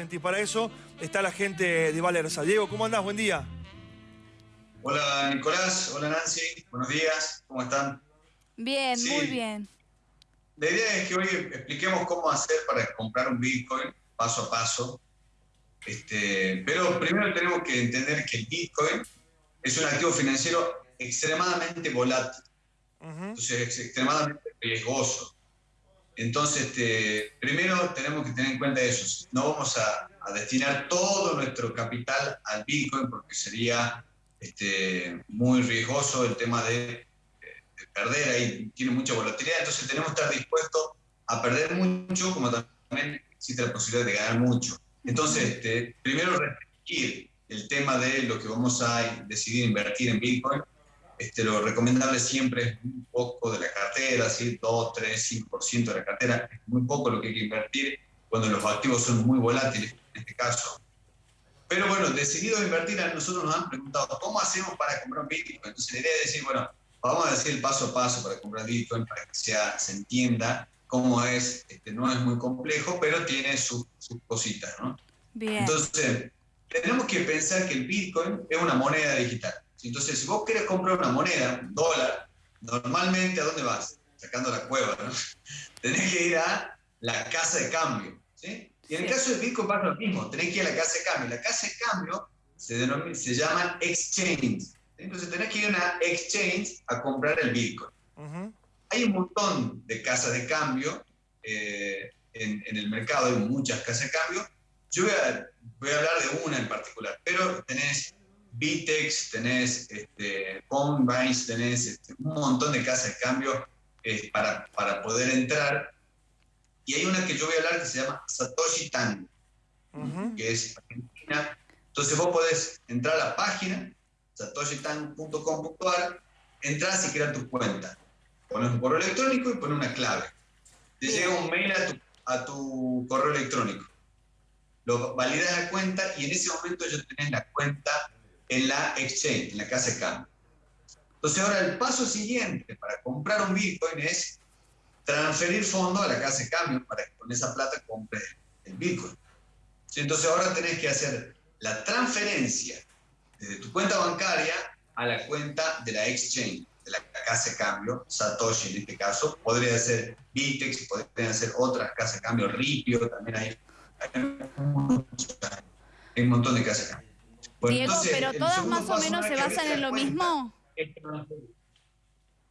Exactamente, y para eso está la gente de Valerza. Diego, ¿cómo andás? Buen día. Hola Nicolás, hola Nancy, buenos días, ¿cómo están? Bien, muy bien. La idea es que hoy expliquemos cómo hacer para comprar un Bitcoin paso a paso. Este, pero primero tenemos que entender que el Bitcoin es un activo financiero extremadamente volátil. Entonces es extremadamente riesgoso. Entonces, este, primero tenemos que tener en cuenta eso. No vamos a, destinar todo nuestro capital al Bitcoin porque sería este, muy riesgoso el tema de, perder ahí, tiene mucha volatilidad. Entonces tenemos que estar dispuestos a perder mucho, como también existe la posibilidad de ganar mucho. Entonces, este, primero restringir el tema de lo que vamos a decidir invertir en Bitcoin este, lo recomendable siempre es un poco de la cartera, ¿sí? 2, 3, 5% de la cartera, es muy poco lo que hay que invertir cuando los activos son muy volátiles, en este caso. Pero bueno, decidido invertir, a nosotros nos han preguntado, ¿cómo hacemos para comprar Bitcoin? Entonces la idea es decir, bueno, vamos a decir el paso a paso para comprar Bitcoin, para que sea, se entienda cómo es, este, no es muy complejo, pero tiene sus, cositas, ¿no? Bien. Entonces, tenemos que pensar que el Bitcoin es una moneda digital. Entonces, si vos querés comprar una moneda, un dólar, normalmente ¿a dónde vas? Sacando la cueva, ¿no? Tenés que ir a la casa de cambio, ¿sí? Y en el caso de Bitcoin pasa lo mismo, tenés que ir a la casa de cambio. La casa de cambio se, se llama exchange. Entonces tenés que ir a una exchange a comprar el Bitcoin. Hay un montón de casas de cambio eh, en, en, el mercado, hay muchas casas de cambio. Yo voy a, voy a hablar de una en particular, pero tenés Bitex, tenés este, tenés este, un montón de casas de cambio eh, para, para, poder entrar. Y hay una que yo voy a hablar que se llama Satoshi Tango, que es argentina. Entonces vos podés entrar a la página, satoshitango.com.ar, entras y crear tu cuenta. Pones un correo electrónico y pones una clave. Te llega un mail a tu, a tu correo electrónico. Lo validas la cuenta y en ese momento ya tenés la cuenta en la exchange, en la casa de cambio. Entonces ahora el paso siguiente para comprar un Bitcoin es transferir fondos a la casa de cambio para que con esa plata compres el Bitcoin. Entonces ahora tenés que hacer la transferencia desde tu cuenta bancaria a la cuenta de la exchange, de la casa de cambio, Satoshi en este caso, podría ser Bitex, podrían ser otras casas de cambio, Ripio, también hay, hay un montón de casas de cambio. Diego, pero todas más o menos se basan en lo mismo.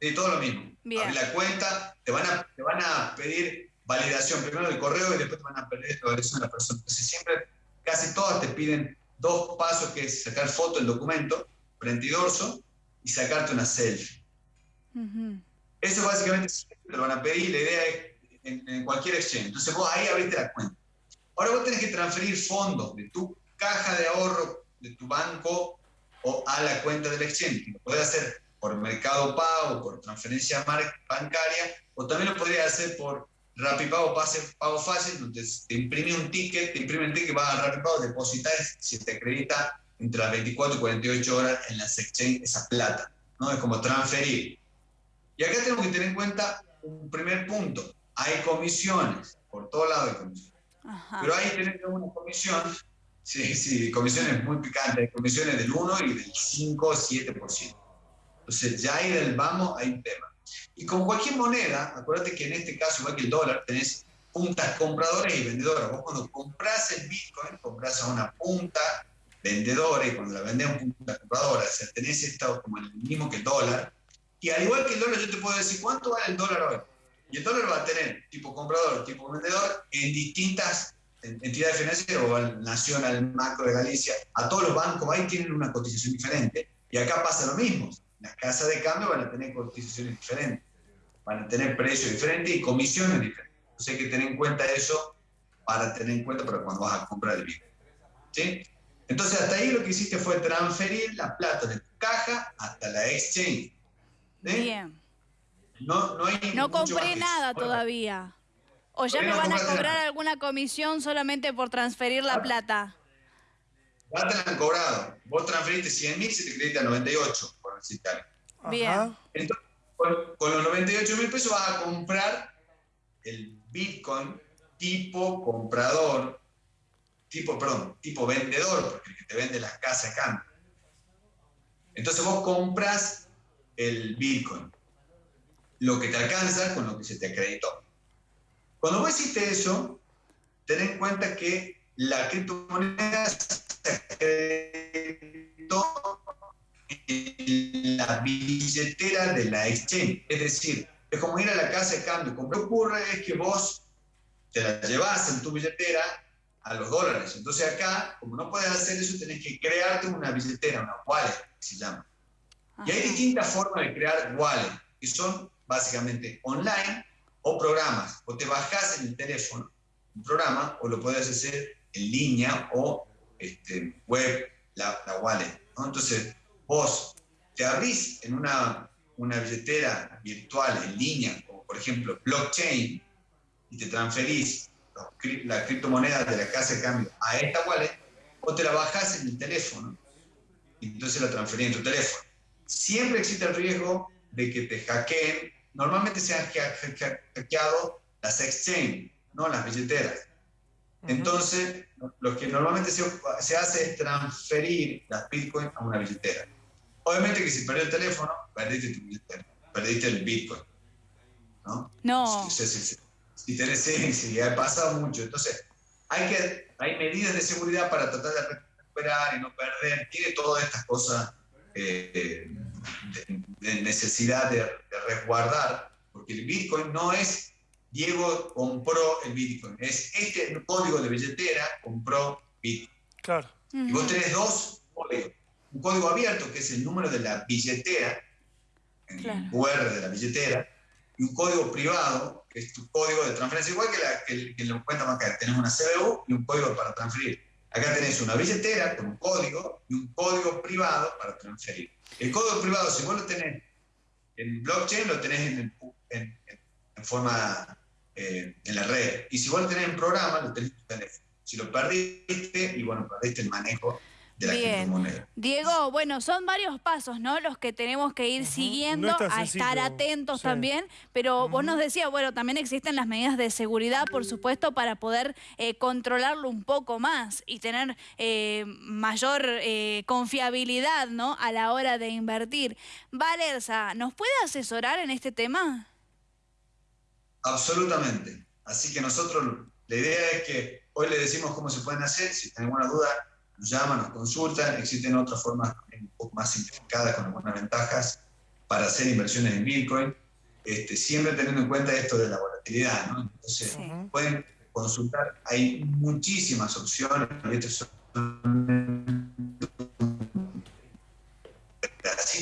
Sí, todo lo mismo. Bien. la cuenta, te van, a, te van a pedir validación primero del correo y después te van a pedir la validación de la persona. Entonces siempre, casi todas te piden dos pasos, que es sacar foto del documento, frente y dorso, y sacarte una selfie. Eso básicamente te lo van a pedir, la idea es en, en, cualquier exchange. Entonces vos ahí abriste la cuenta. Ahora vos tenés que transferir fondos de tu caja de ahorro de tu banco o a la cuenta del exchange. Lo puede hacer por mercado pago, por transferencia bancaria, o también lo podría hacer por Rapipago, pase, pago fácil, donde te imprime un ticket, te imprime el ticket, va a Rapipago, depositar, si te acredita entre las 24 y 48 horas en las exchange esa plata, ¿no? Es como transferir. Y acá tenemos que tener en cuenta un primer punto. Hay comisiones, por todo lado hay comisiones. Pero ahí tenemos una comisión Sí, sí, comisiones muy picantes, comisiones del 1 y del 5 o 7%. Entonces, ya ahí del vamos hay un tema. Y con cualquier moneda, acuérdate que en este caso, igual que el dólar, tenés puntas compradoras y vendedoras. Vos cuando compras el Bitcoin, compras a una punta vendedora y cuando la vendes a una punta compradora, o sea, tenés estado como el mismo que el dólar. Y al igual que el dólar, yo te puedo decir cuánto vale el dólar hoy. Y el dólar va a tener tipo comprador, tipo vendedor en distintas entidades financieras o al Nacional Macro de Galicia, a todos los bancos ahí tienen una cotización diferente. Y acá pasa lo mismo. Las casas de cambio van a tener cotizaciones diferentes, van a tener precios diferentes y comisiones diferentes. Entonces hay que tener en cuenta eso para tener en cuenta para cuando vas a comprar el Bitcoin. ¿Sí? Entonces hasta ahí lo que hiciste fue transferir la plata de tu caja hasta la exchange. Bien. No, no, hay no compré nada todavía. ¿O ya me van a cobrar alguna comisión solamente por transferir la plata? Ya te la han cobrado. Vos transferiste 100 mil, se te acredita 98, por necesitar. Bien. Entonces, con, los 98 mil pesos vas a comprar el Bitcoin tipo comprador, tipo, perdón, tipo vendedor, porque el que te vende las casas acá. Entonces vos compras el Bitcoin, lo que te alcanza con lo que se te acreditó. Cuando vos hiciste eso, ten en cuenta que la criptomoneda se en la billetera de la exchange. Es decir, es como ir a la casa de cambio. Lo que ocurre es que vos te la llevas en tu billetera a los dólares. Entonces acá, como no puedes hacer eso, tenés que crearte una billetera, una wallet, se llama. Y hay distintas formas de crear wallet, que son básicamente online o programas. O te bajas en el teléfono un programa o lo puedes hacer en línea o este, web, la, wallet. Entonces, vos te abrís en una, una billetera virtual en línea, como por ejemplo blockchain, y te transferís la criptomoneda de la casa de cambio a esta wallet, o te la bajás en el teléfono, y entonces la transferís en tu teléfono. Siempre existe el riesgo de que te hackeen. Normalmente se han hackeado las exchange, no las billeteras. Entonces, lo que normalmente se, se, hace es transferir las bitcoins a una billetera. Obviamente que si perdió el teléfono, perdiste tu billetera, perdiste el bitcoin. ¿No? No. Si, si, tenés, si ha pasado mucho. Entonces, hay, que, hay medidas de seguridad para tratar de recuperar y no perder. Tiene todas estas cosas eh, de, necesidad de, de resguardar, porque el bitcoin no es Diego compró el Bitcoin. Es este código de billetera compró Bitcoin. Claro. Y vos tenés dos códigos. Un código abierto, que es el número de la billetera, el QR de la billetera, y un código privado, que es tu código de transferencia, igual que, la, que, que lo cuenta bancaria. Tenés una CBU y un código para transferir. Acá tenés una billetera con un código y un código privado para transferir. El código privado, si vos lo tenés en blockchain, lo tenés en, forma eh, en la red. Y si vos lo tenés en programa, lo tenés en tu teléfono. Si lo perdiste, y bueno, perdiste el manejo de la Bien. Diego, bueno, son varios pasos, ¿no? Los que tenemos que ir siguiendo, a estar atentos también, pero vos nos decías, bueno, también existen las medidas de seguridad, por supuesto, para poder eh, controlarlo un poco más y tener eh, mayor confiabilidad, ¿no? A la hora de invertir. Valerza, ¿nos puede asesorar en este tema? Absolutamente. Así que nosotros, la idea es que hoy le decimos cómo se pueden hacer, si tienen alguna duda, nos llaman, nos consultan, existen otras formas un poco más simplificadas con algunas ventajas para hacer inversiones en Bitcoin, este, siempre teniendo en cuenta esto de la volatilidad, ¿no? Entonces, pueden consultar, hay muchísimas opciones,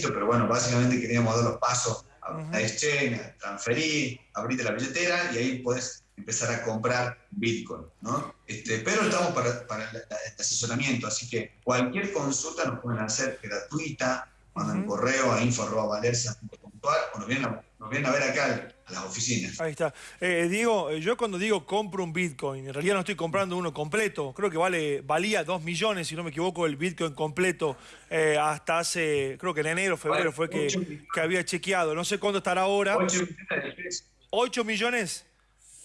pero bueno, básicamente queríamos dar los pasos a exchange, transferir, abrirte la billetera y ahí puedes empezar a comprar Bitcoin, ¿no? Este, pero estamos para, para el asesoramiento, así que cualquier consulta nos pueden hacer gratuita, mandan un correo a info.valerza.com.ar o nos vienen, a, nos vienen a ver acá a las oficinas. Ahí está. Eh, Diego, eh, yo cuando digo compro un Bitcoin, en realidad no estoy comprando uno completo. Creo que vale, valía 2 millones, si no me equivoco, el Bitcoin completo eh, hasta hace, creo que en enero, febrero fue que, que, había chequeado. No sé cuánto estará ahora. 8 millones. ¿8 millones?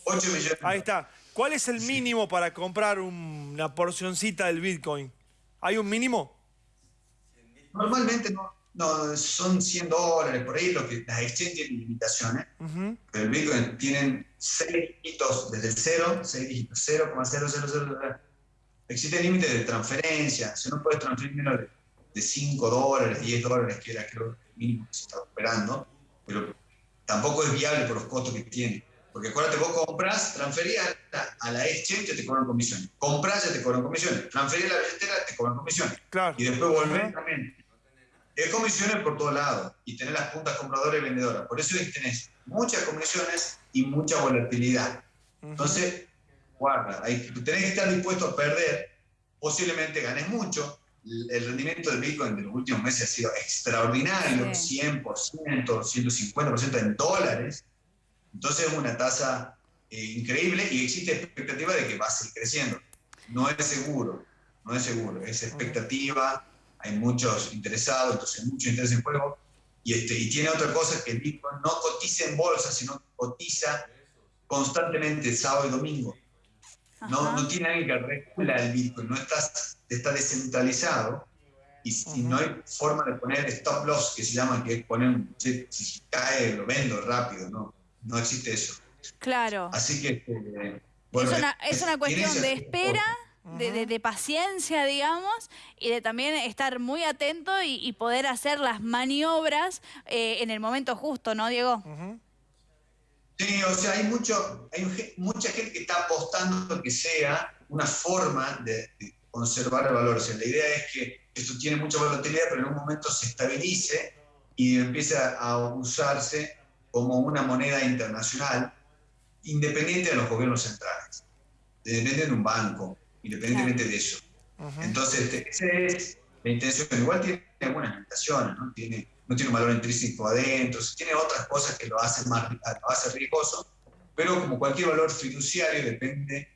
8 millones. Ahí está. ¿Cuál es el mínimo para comprar una porcioncita del Bitcoin? ¿Hay un mínimo? Normalmente no, no, son 100 dólares, por ahí lo que las exchanges tienen limitaciones, pero el Bitcoin tienen 6 dígitos desde el 0, 6 dígitos, 0,000. Existe límite de transferencia, si no puedes transferir menos de, 5 dólares, 10 dólares, que era creo el mínimo que se está operando, pero tampoco es viable por los costos que tiene. Porque acuérdate, vos compras, transferís a, la exchange, te cobran comisiones. Compras, ya te cobran comisiones. Transferís a la billetera, te cobran comisiones. Claro. Y después volvés también es comisiones por todos lados y tenés las puntas compradoras y vendedoras. Por eso tenés muchas comisiones y mucha volatilidad. Entonces, guarda, hay, tenés que estar dispuesto a perder, posiblemente ganes mucho. El rendimiento del Bitcoin de los últimos meses ha sido extraordinario, 100%, 150% en dólares. Entonces es una tasa eh, increíble y existe expectativa de que va a seguir creciendo. No es seguro, no es seguro, es expectativa hay muchos interesados, entonces mucho interés en juego. Y, este, y tiene otra cosa que el Bitcoin no cotiza en bolsa, sino cotiza constantemente sábado y domingo. No, no tiene alguien que regula el Bitcoin, no está, está descentralizado y, no hay forma de poner stop loss, que se llama, que es poner, si cae lo vendo rápido, no, no existe eso. Claro. Así que... Eh, es, una, es una cuestión de espera de, paciencia, digamos, y de también estar muy atento y, poder hacer las maniobras eh, en el momento justo, ¿no, Diego? Sí, o sea, hay, mucho, hay mucha gente que está apostando que sea una forma de, conservar el valor. O sea, la idea es que esto tiene mucha volatilidad, pero en un momento se estabilice y empiece a usarse como una moneda internacional independiente de los gobiernos centrales, depende de un banco independientemente de eso. Entonces, este, esa es la intención. Igual tiene algunas limitaciones, ¿no? Tiene, no tiene un valor intrínseco adentro, tiene otras cosas que lo hacen más lo hace riesgoso, pero como cualquier valor fiduciario depende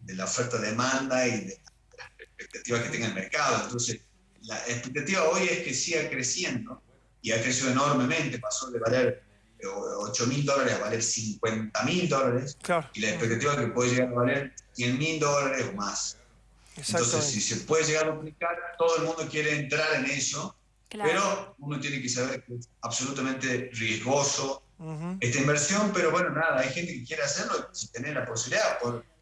de la oferta-demanda y de las expectativas que tenga el mercado. Entonces, la expectativa hoy es que siga creciendo y ha crecido enormemente, pasó de valer 8 mil dólares a valer 50 mil dólares y la expectativa es que puede llegar a valer 100 mil dólares o más. Entonces, si se puede llegar a duplicar, todo el mundo quiere entrar en eso, pero uno tiene que saber que es absolutamente riesgoso esta inversión, pero bueno, nada, hay gente que quiere hacerlo, si tener la posibilidad,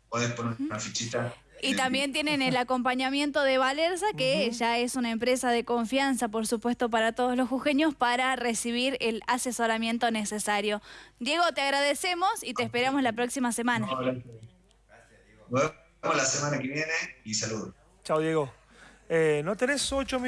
puedes poner una fichita y también tienen el acompañamiento de Valerza, que ya es una empresa de confianza, por supuesto, para todos los jujeños, para recibir el asesoramiento necesario. Diego, te agradecemos y te esperamos la próxima semana. Nos vemos la semana que viene y saludos. Chao, Diego. Eh, ¿No tenés 8 millones?